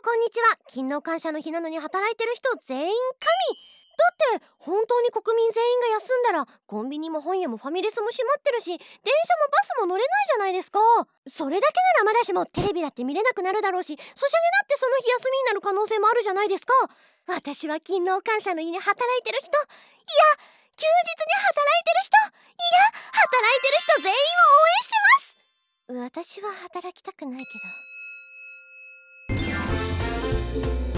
こんにちは。勤労感謝の日なのに働いてる人全員神。だって本当に国民全員が休んだらコンビニも本屋もファミレスも閉まってるし電車もバスも乗れないじゃないですか。それだけならまだしもテレビだって見れなくなるだろうしソシャゲだってその日休みになる可能性もあるじゃないですか。私は勤労感謝の日に働いてる人いや休日に働いてる人いや働いてる人全員を応援してます私は働きたくないけど。Thank you.